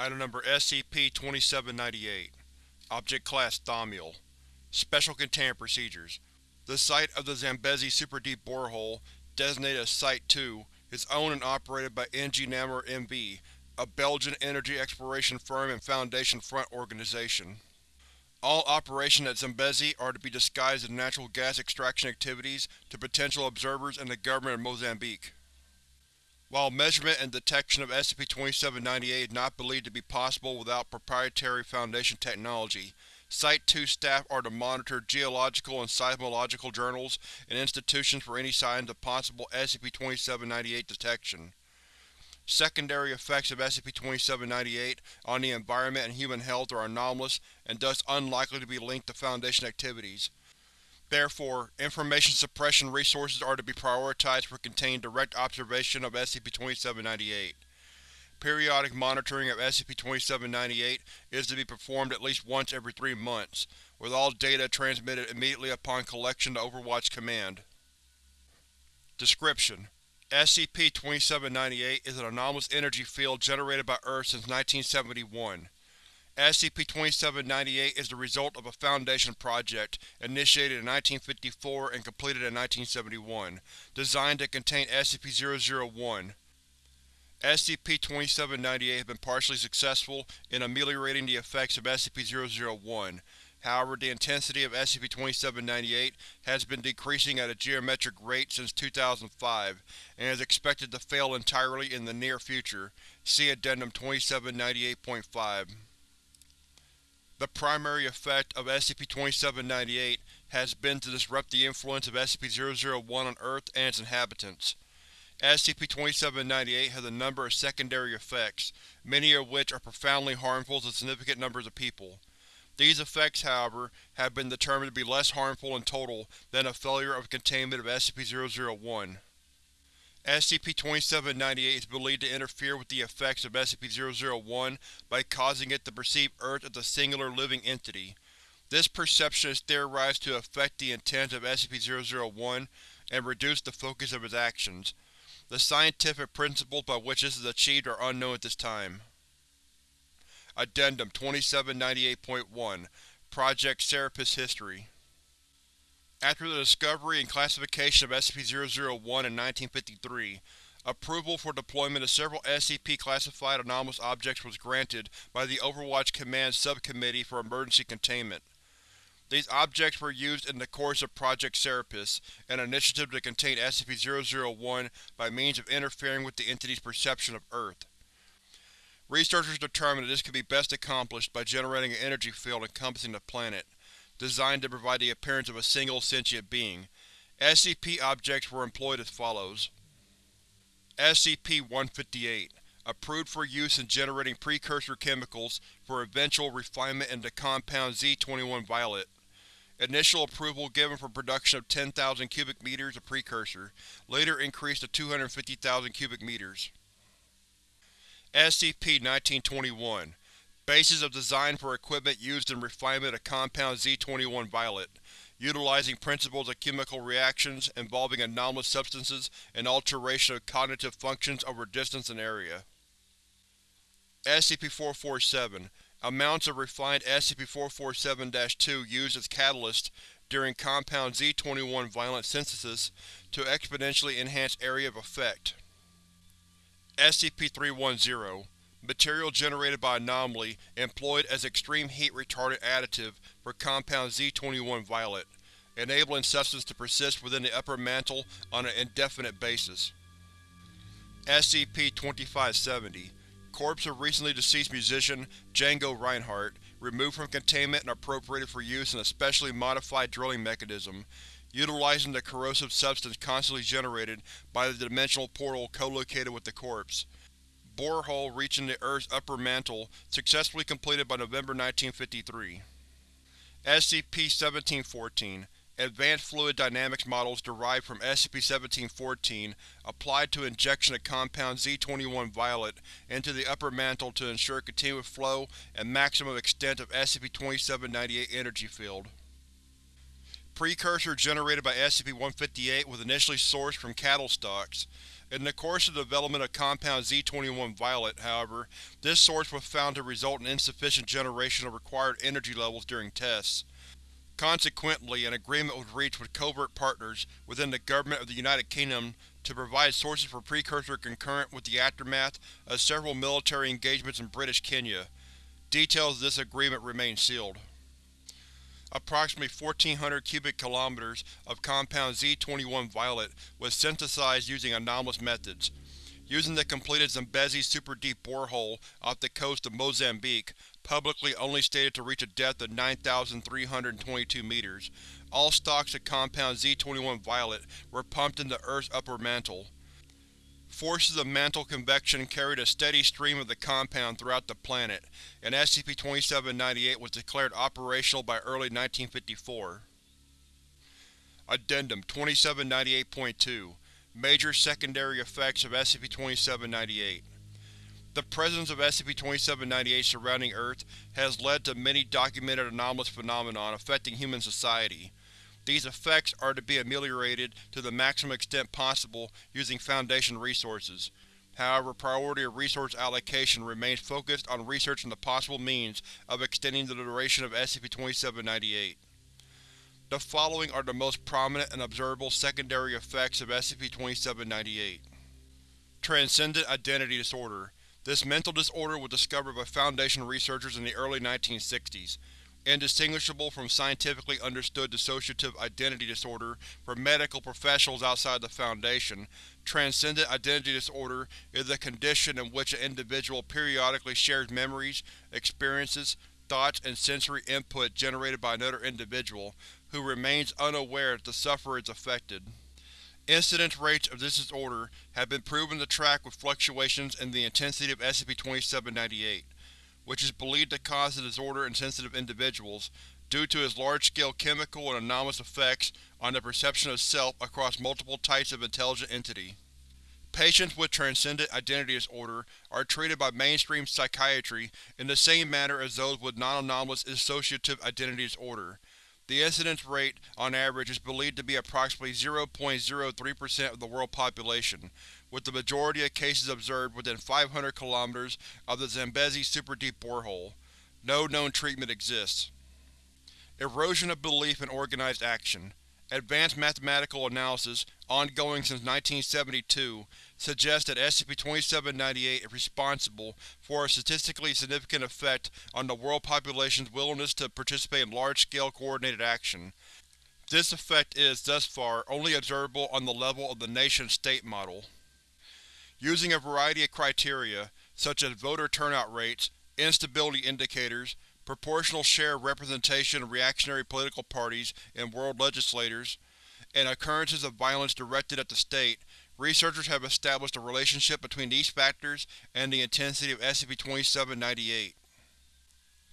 Item Number SCP-2798 Object Class Thaumiel Special Containment Procedures The site of the Zambezi Super Deep Borehole, designated as Site-2, is owned and operated by NG Namur MV, a Belgian energy exploration firm and Foundation Front organization. All operations at Zambezi are to be disguised as natural gas extraction activities to potential observers and the government of Mozambique. While measurement and detection of SCP-2798 is not believed to be possible without proprietary Foundation technology, Site-2 staff are to monitor geological and seismological journals and institutions for any signs of possible SCP-2798 detection. Secondary effects of SCP-2798 on the environment and human health are anomalous and thus unlikely to be linked to Foundation activities. Therefore, information suppression resources are to be prioritized for contained direct observation of SCP-2798. Periodic monitoring of SCP-2798 is to be performed at least once every three months, with all data transmitted immediately upon collection to Overwatch Command. Description: SCP-2798 is an anomalous energy field generated by Earth since 1971. SCP-2798 is the result of a Foundation project, initiated in 1954 and completed in 1971, designed to contain SCP-001. SCP-2798 has been partially successful in ameliorating the effects of SCP-001, however the intensity of SCP-2798 has been decreasing at a geometric rate since 2005, and is expected to fail entirely in the near future. See Addendum 2798.5. The primary effect of SCP-2798 has been to disrupt the influence of SCP-001 on Earth and its inhabitants. SCP-2798 has a number of secondary effects, many of which are profoundly harmful to significant numbers of people. These effects, however, have been determined to be less harmful in total than a failure of containment of SCP-001. SCP-2798 is believed to interfere with the effects of SCP-001 by causing it to perceive Earth as a singular living entity. This perception is theorized to affect the intent of SCP-001 and reduce the focus of its actions. The scientific principles by which this is achieved are unknown at this time. Addendum 2798.1 Project Serapis History after the discovery and classification of SCP-001 in 1953, approval for deployment of several SCP-classified anomalous objects was granted by the Overwatch Command Subcommittee for Emergency Containment. These objects were used in the course of Project Serapis, an initiative to contain SCP-001 by means of interfering with the entity's perception of Earth. Researchers determined that this could be best accomplished by generating an energy field encompassing the planet designed to provide the appearance of a single sentient being. SCP objects were employed as follows. SCP-158 Approved for use in generating precursor chemicals for eventual refinement into Compound Z-21 Violet. Initial approval given for production of 10,000 cubic meters of precursor, later increased to 250,000 cubic meters. SCP-1921 Basis of design for equipment used in refinement of Compound Z-21 Violet, utilizing principles of chemical reactions involving anomalous substances and alteration of cognitive functions over distance and area. SCP-447 Amounts of refined SCP-447-2 used as catalyst during Compound Z-21 Violet synthesis to exponentially enhance area of effect. SCP-310 Material generated by Anomaly employed as extreme heat retardant additive for Compound Z-21 Violet, enabling substance to persist within the upper mantle on an indefinite basis. SCP-2570 Corpse of recently deceased musician Django Reinhardt, removed from containment and appropriated for use in a specially modified drilling mechanism, utilizing the corrosive substance constantly generated by the dimensional portal co-located with the corpse borehole reaching the Earth's upper mantle, successfully completed by November 1953. SCP-1714 Advanced Fluid Dynamics models derived from SCP-1714 applied to injection of Compound Z-21 Violet into the upper mantle to ensure continuous flow and maximum extent of SCP-2798 energy field. Precursor generated by SCP-158 was initially sourced from cattle stocks. In the course of the development of Compound Z-21-Violet, however, this source was found to result in insufficient generation of required energy levels during tests. Consequently, an agreement was reached with covert partners within the Government of the United Kingdom to provide sources for precursor concurrent with the aftermath of several military engagements in British Kenya. Details of this agreement remain sealed. Approximately 1,400 cubic kilometers of Compound Z-21-Violet was synthesized using anomalous methods. Using the completed Zambezi super-deep borehole off the coast of Mozambique, publicly only stated to reach a depth of 9,322 meters, all stocks of Compound Z-21-Violet were pumped into Earth's upper mantle. Forces of mantle convection carried a steady stream of the compound throughout the planet, and SCP-2798 was declared operational by early 1954. Addendum 2798.2 Major Secondary Effects of SCP-2798 The presence of SCP-2798 surrounding Earth has led to many documented anomalous phenomenon affecting human society. These effects are to be ameliorated to the maximum extent possible using Foundation resources. However, priority of resource allocation remains focused on researching the possible means of extending the duration of SCP-2798. The following are the most prominent and observable secondary effects of SCP-2798. Transcendent Identity Disorder This mental disorder was discovered by Foundation researchers in the early 1960s indistinguishable from scientifically understood dissociative identity disorder for medical professionals outside the Foundation, transcendent identity disorder is a condition in which an individual periodically shares memories, experiences, thoughts, and sensory input generated by another individual, who remains unaware that the sufferer is affected. Incidence rates of this disorder have been proven to track with fluctuations in the intensity of SCP-2798 which is believed to cause the disorder in sensitive individuals, due to its large-scale chemical and anomalous effects on the perception of self across multiple types of intelligent entity. Patients with transcendent identity disorder are treated by mainstream psychiatry in the same manner as those with non-anomalous dissociative identity disorder. The incidence rate, on average, is believed to be approximately 0.03% of the world population, with the majority of cases observed within 500 km of the Zambezi super-deep borehole. No known treatment exists. Erosion of belief in organized action. Advanced mathematical analysis, ongoing since 1972, suggests that SCP-2798 is responsible for a statistically significant effect on the world population's willingness to participate in large-scale coordinated action. This effect is, thus far, only observable on the level of the nation-state model. Using a variety of criteria, such as voter turnout rates, instability indicators, proportional share of representation of reactionary political parties and world legislators, and occurrences of violence directed at the state, researchers have established a relationship between these factors and the intensity of SCP-2798.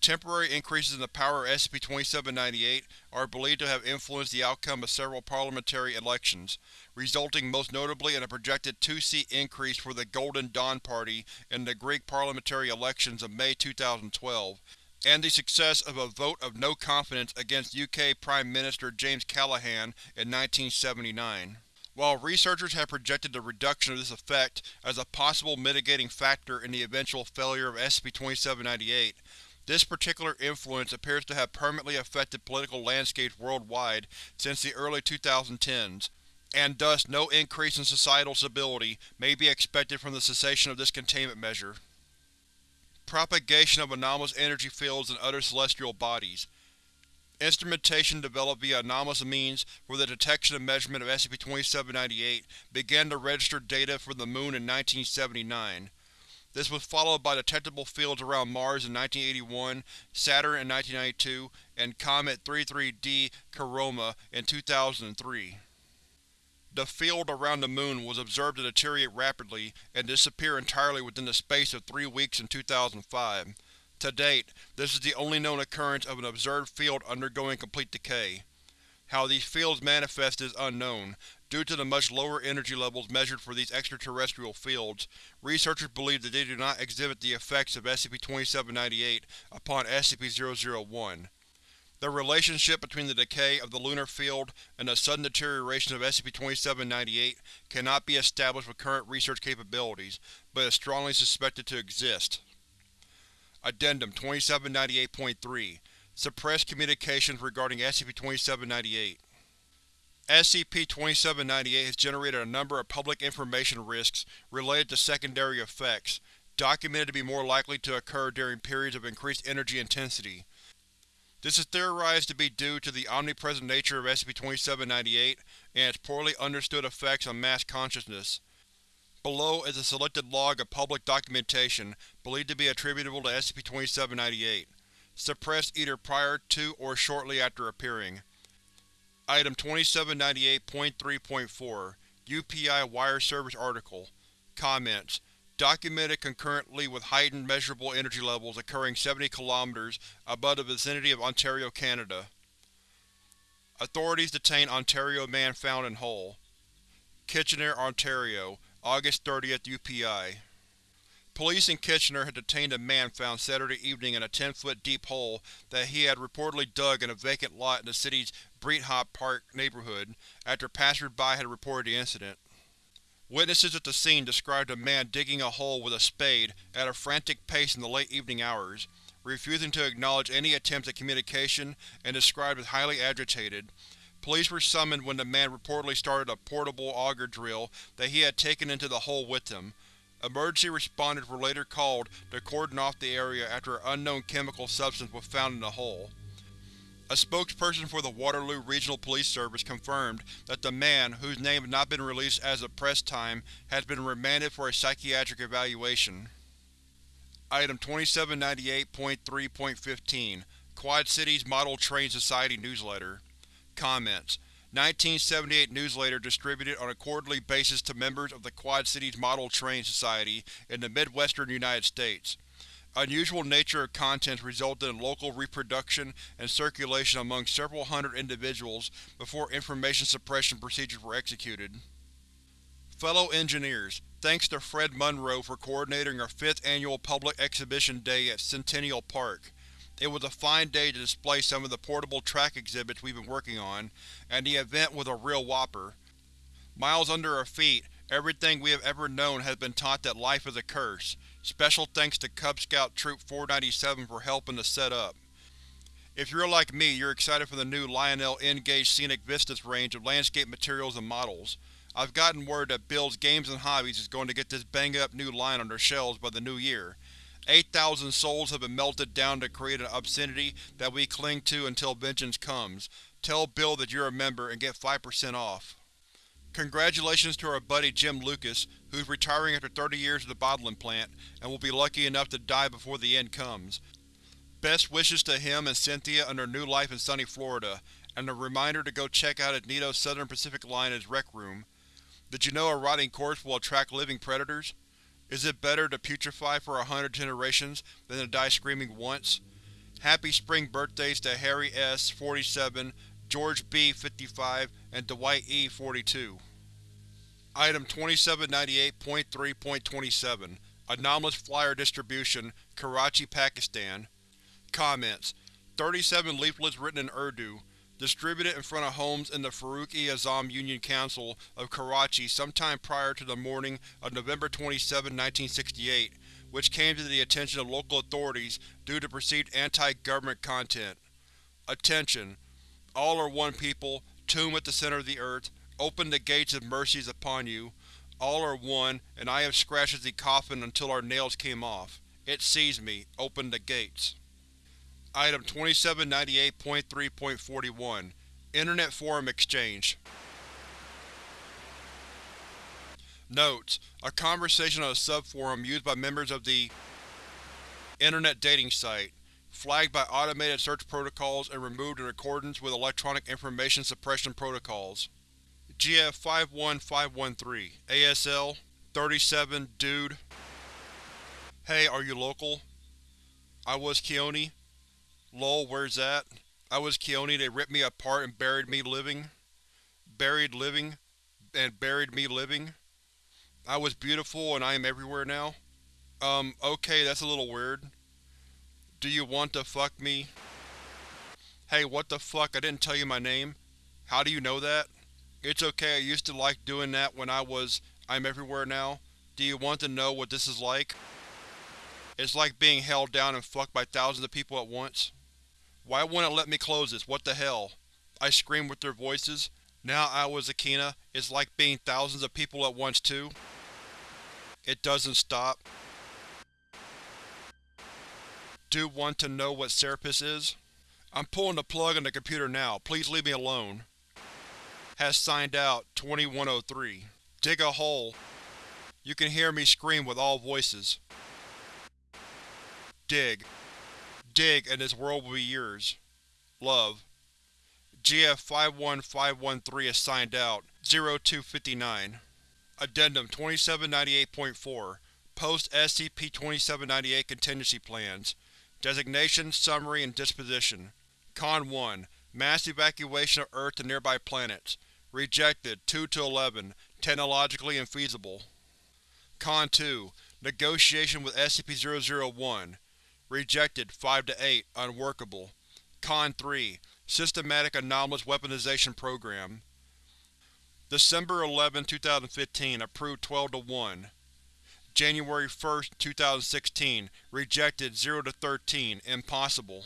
Temporary increases in the power of SCP-2798 are believed to have influenced the outcome of several parliamentary elections, resulting most notably in a projected two-seat increase for the Golden Dawn Party in the Greek parliamentary elections of May 2012, and the success of a vote of no confidence against UK Prime Minister James Callaghan in 1979. While researchers have projected the reduction of this effect as a possible mitigating factor in the eventual failure of SCP-2798, this particular influence appears to have permanently affected political landscapes worldwide since the early 2010s, and thus no increase in societal stability may be expected from the cessation of this containment measure. Propagation of anomalous energy fields in other celestial bodies. Instrumentation developed via anomalous means for the detection and measurement of SCP-2798 began to register data for the Moon in 1979. This was followed by detectable fields around Mars in 1981, Saturn in 1992, and Comet 33D Churyumov in 2003. The field around the Moon was observed to deteriorate rapidly and disappear entirely within the space of three weeks in 2005. To date, this is the only known occurrence of an observed field undergoing complete decay. How these fields manifest is unknown, Due to the much lower energy levels measured for these extraterrestrial fields, researchers believe that they do not exhibit the effects of SCP-2798 upon SCP-001. The relationship between the decay of the lunar field and the sudden deterioration of SCP-2798 cannot be established with current research capabilities, but is strongly suspected to exist. Addendum 2798.3 Suppressed communications regarding SCP-2798 SCP-2798 has generated a number of public information risks related to secondary effects, documented to be more likely to occur during periods of increased energy intensity. This is theorized to be due to the omnipresent nature of SCP-2798 and its poorly understood effects on mass consciousness. Below is a selected log of public documentation believed to be attributable to SCP-2798, suppressed either prior to or shortly after appearing. Item 2798.3.4 UPI Wire Service Article Comments documented concurrently with heightened measurable energy levels occurring 70 km above the vicinity of Ontario, Canada. Authorities detain Ontario man found in hole. Kitchener, Ontario, August 30th UPI Police in Kitchener had detained a man found Saturday evening in a 10-foot deep hole that he had reportedly dug in a vacant lot in the city's Breithaupt Park neighborhood, after passers-by had reported the incident. Witnesses at the scene described a man digging a hole with a spade at a frantic pace in the late evening hours, refusing to acknowledge any attempts at communication and described as highly agitated. Police were summoned when the man reportedly started a portable auger drill that he had taken into the hole with him. Emergency responders were later called to cordon off the area after an unknown chemical substance was found in the hole. A spokesperson for the Waterloo Regional Police Service confirmed that the man, whose name had not been released as of press time, has been remanded for a psychiatric evaluation. Item 2798.3.15 Quad Cities Model Train Society Newsletter Comments 1978 newsletter distributed on a quarterly basis to members of the Quad Cities Model Train Society in the Midwestern United States. Unusual nature of contents resulted in local reproduction and circulation among several hundred individuals before information suppression procedures were executed. Fellow engineers, thanks to Fred Munro for coordinating our 5th annual Public Exhibition Day at Centennial Park. It was a fine day to display some of the portable track exhibits we've been working on, and the event was a real whopper. Miles under our feet, everything we have ever known has been taught that life is a curse, Special thanks to Cub Scout Troop 497 for helping to set up. If you're like me, you're excited for the new Lionel N-Gauge Scenic Vistas range of landscape materials and models. I've gotten word that Bill's Games and Hobbies is going to get this bang-up new line on their shelves by the new year. 8,000 souls have been melted down to create an obscenity that we cling to until vengeance comes. Tell Bill that you're a member and get 5% off. Congratulations to our buddy Jim Lucas, who's retiring after 30 years at the bottling plant, and will be lucky enough to die before the end comes. Best wishes to him and Cynthia on their new life in sunny Florida, and a reminder to go check out Agnito's Southern Pacific Line in his rec room. Did you know a rotting corpse will attract living predators? Is it better to putrefy for a hundred generations than to die screaming once? Happy spring birthdays to Harry S. 47, George B. 55, and Dwight E. 42. Item 2798.3.27 Anomalous Flyer Distribution, Karachi, Pakistan Comments 37 leaflets written in Urdu, distributed in front of homes in the Farooq-e-Azam Union Council of Karachi sometime prior to the morning of November 27, 1968, which came to the attention of local authorities due to perceived anti-government content. Attention! All are one people, tomb at the center of the earth, open the gates of mercies upon you. All are one, and I have scratched at the coffin until our nails came off. It sees me. Open the gates. Item 2798.3.41 Internet Forum Exchange Notes: A conversation on a subforum used by members of the Internet dating site flagged by automated search protocols and removed in accordance with electronic information suppression protocols. GF 51513 ASL 37 Dude Hey, are you local? I was Keone. Lol, where's that? I was Keone, they ripped me apart and buried me living. Buried living. And buried me living. I was beautiful and I am everywhere now. Um, okay, that's a little weird. Do you want to fuck me? Hey, what the fuck, I didn't tell you my name? How do you know that? It's okay, I used to like doing that when I was… I'm everywhere now. Do you want to know what this is like? It's like being held down and fucked by thousands of people at once. Why wouldn't it let me close this? What the hell? I screamed with their voices. Now I was Akina, it's like being thousands of people at once too. It doesn't stop. Do want to know what Serapis is? I'm pulling the plug on the computer now, please leave me alone. Has signed out, 2103. Dig a hole. You can hear me scream with all voices. Dig. Dig and this world will be yours. Love. GF51513 is signed out, 0259. Addendum 2798.4 Post-SCP-2798 Contingency Plans Designation, Summary, and Disposition Con 1 Mass evacuation of Earth to nearby planets. Rejected two to eleven. technologically infeasible. Con 2 Negotiation with SCP-001 Rejected 5-8, unworkable. Con 3 Systematic Anomalous Weaponization Program December 11, 2015 Approved 12 to 1 January 1, 2016 Rejected 0 to 13, impossible.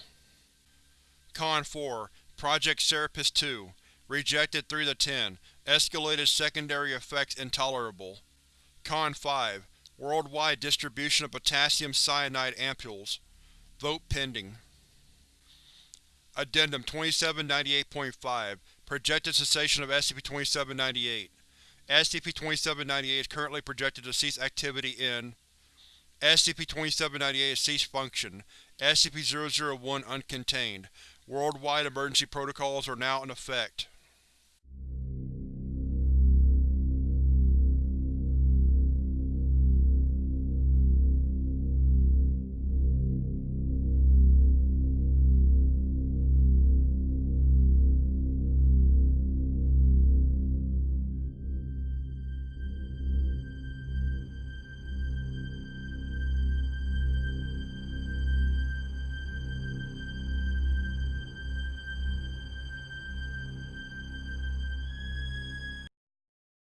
Con 4 Project Serapis 2 Rejected 3 to 10, escalated secondary effects intolerable. Con 5 Worldwide distribution of potassium cyanide ampules. Vote pending. Addendum 2798.5 Projected cessation of SCP-2798 SCP-2798 is currently projected to cease activity in SCP-2798 has ceased function. SCP-001 uncontained. Worldwide emergency protocols are now in effect.